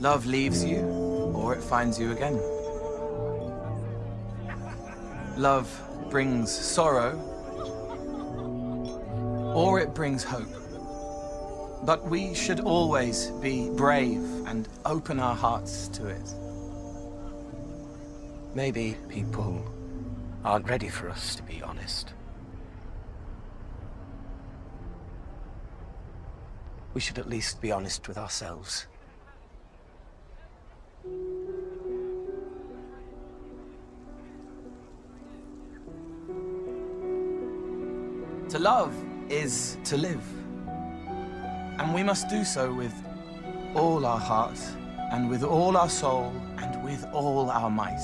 Love leaves you, or it finds you again. Love brings sorrow, or it brings hope. But we should always be brave and open our hearts to it. Maybe people aren't ready for us to be honest. We should at least be honest with ourselves. To love is to live. And we must do so with all our heart, and with all our soul, and with all our might.